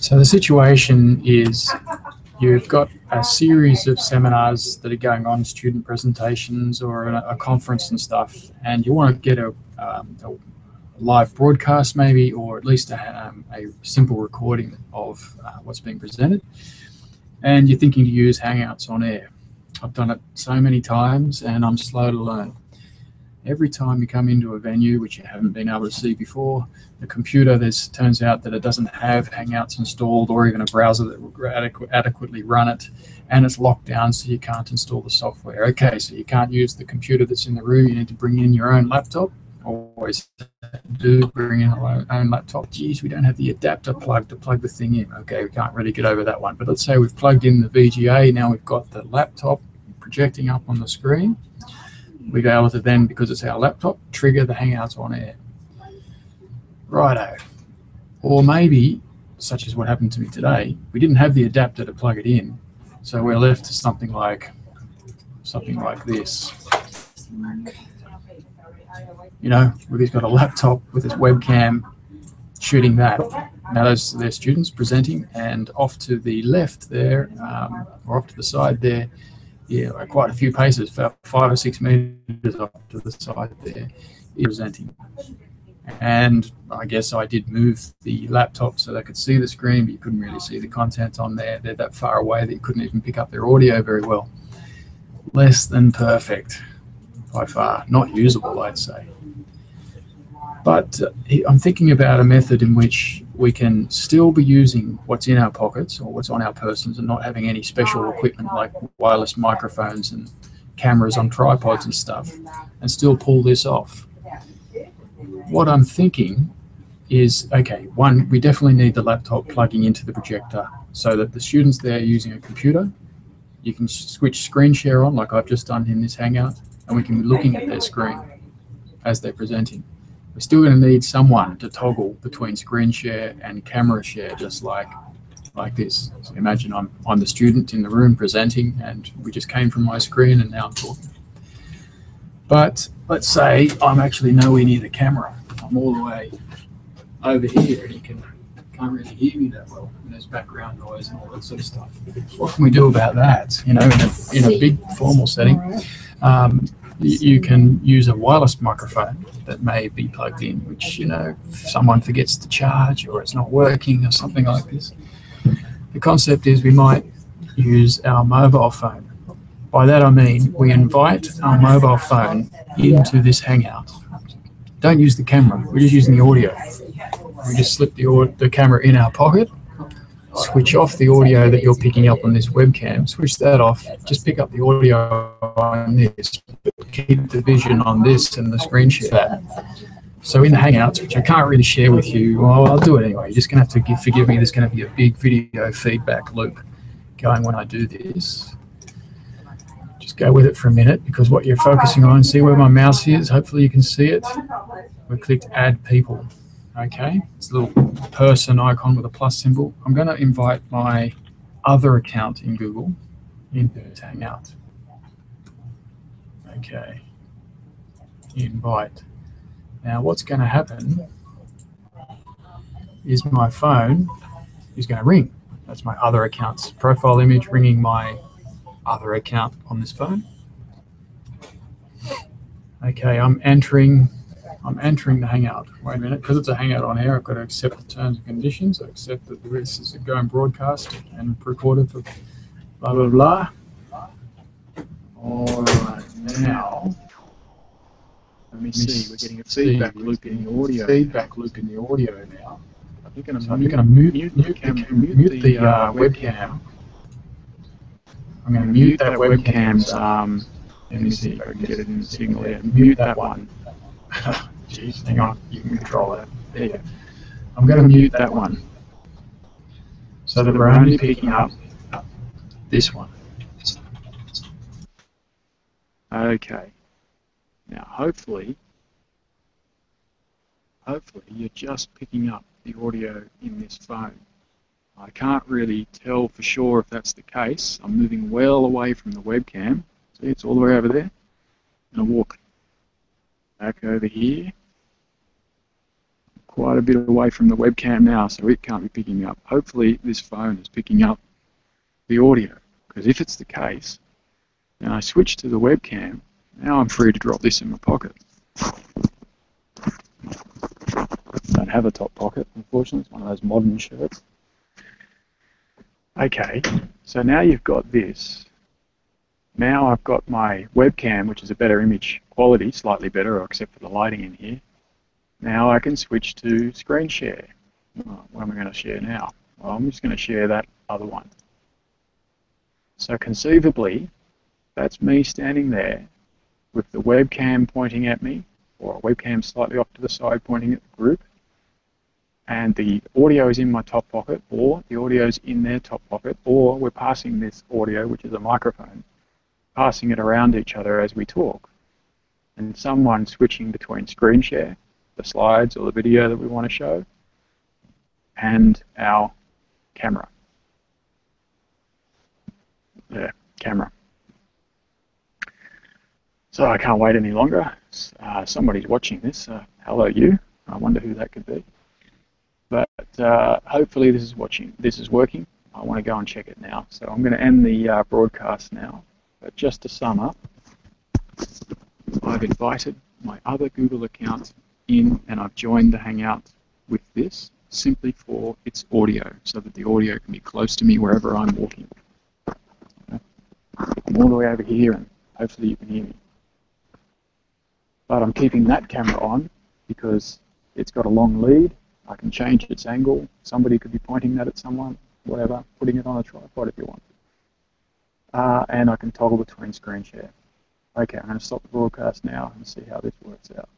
So the situation is you've got a series of seminars that are going on, student presentations or a, a conference and stuff, and you want to get a, um, a live broadcast maybe, or at least a, um, a simple recording of uh, what's being presented. And you're thinking to use Hangouts on air. I've done it so many times and I'm slow to learn. Every time you come into a venue, which you haven't been able to see before, the computer, turns out that it doesn't have Hangouts installed or even a browser that will adequ adequately run it, and it's locked down so you can't install the software. Okay, so you can't use the computer that's in the room, you need to bring in your own laptop, always do bring in our own laptop. Geez, we don't have the adapter plug to plug the thing in. Okay, we can't really get over that one. But let's say we've plugged in the VGA, now we've got the laptop projecting up on the screen. We're able to then, because it's our laptop, trigger the Hangouts on air. Righto. Or maybe, such as what happened to me today, we didn't have the adapter to plug it in. So we're left to something like something like this. You know, where he's got a laptop with his webcam shooting that. Now those are their students presenting, and off to the left there, um, or off to the side there, yeah, quite a few paces, about five or six meters off to the side there, presenting. And I guess I did move the laptop so they could see the screen, but you couldn't really see the content on there. They're that far away that you couldn't even pick up their audio very well. Less than perfect by far. Not usable, I'd say. But uh, I'm thinking about a method in which we can still be using what's in our pockets or what's on our persons and not having any special equipment like wireless microphones and cameras on tripods and stuff and still pull this off. What I'm thinking is, okay, one, we definitely need the laptop plugging into the projector so that the students there using a computer, you can switch screen share on like I've just done in this Hangout and we can be looking at their screen as they're presenting. We're still going to need someone to toggle between screen share and camera share, just like like this. So imagine I'm, I'm the student in the room presenting and we just came from my screen and now I'm talking. But let's say I'm actually nowhere near the camera. I'm all the way over here and you can, can't really hear me that well. And there's background noise and all that sort of stuff. What can we do about that? You know, in a, in a big formal setting, um, you can use a wireless microphone that may be plugged in, which, you know, someone forgets to charge or it's not working or something like this. The concept is we might use our mobile phone. By that I mean we invite our mobile phone into this Hangout. Don't use the camera, we're just using the audio. We just slip the, the camera in our pocket switch off the audio that you're picking up on this webcam, switch that off, just pick up the audio on this, keep the vision on this and the screen share So in the Hangouts, which I can't really share with you, well, I'll do it anyway. You're just going to have to give, forgive me. There's going to be a big video feedback loop going when I do this. Just go with it for a minute because what you're focusing on, see where my mouse is, hopefully you can see it. We clicked add people. Okay, it's a little person icon with a plus symbol. I'm going to invite my other account in Google into Hangout. Okay, invite. Now what's going to happen is my phone is going to ring. That's my other account's profile image ringing my other account on this phone. Okay, I'm entering I'm entering the Hangout. Wait a minute, because it's a Hangout on air, I've got to accept the terms and conditions. I accept that this is going broadcast and recorded for blah, blah, blah. All right, now, let me see, we're getting a feedback loop in the audio. Feedback loop in the audio now. I think I'm, going to mute, mute, mute, the, mute, mute the uh, webcam. I'm going to mute that webcam's, um, let me see if I can get it in the signal here. Mute that one. Jeez, hang on, you can control that. There you go. I'm going to mute that one so that we're only picking up this one. Okay. Now, hopefully, hopefully you're just picking up the audio in this phone. I can't really tell for sure if that's the case. I'm moving well away from the webcam. See, it's all the way over there. And I walk back over here quite a bit away from the webcam now, so it can't be picking up. Hopefully this phone is picking up the audio, because if it's the case, and I switch to the webcam, now I'm free to drop this in my pocket. Don't have a top pocket, unfortunately. It's one of those modern shirts. Okay, so now you've got this. Now I've got my webcam, which is a better image quality, slightly better, except for the lighting in here. Now I can switch to screen share. Oh, what am I going to share now? Well, I'm just going to share that other one. So conceivably, that's me standing there with the webcam pointing at me, or a webcam slightly off to the side pointing at the group, and the audio is in my top pocket, or the audio is in their top pocket, or we're passing this audio, which is a microphone, passing it around each other as we talk. And someone switching between screen share, the slides or the video that we want to show, and our camera. Yeah, camera. So I can't wait any longer. Uh, somebody's watching this. Uh, hello, you. I wonder who that could be. But uh, hopefully this is watching. This is working. I want to go and check it now. So I'm going to end the uh, broadcast now. But just to sum up, I've invited my other Google account in and I've joined the Hangout with this simply for its audio so that the audio can be close to me wherever I'm walking. I'm all the way over here and hopefully you can hear me. But I'm keeping that camera on because it's got a long lead I can change its angle. Somebody could be pointing that at someone, whatever, putting it on a tripod if you want. Uh, and I can toggle between screen share. Okay, I'm going to stop the broadcast now and see how this works out.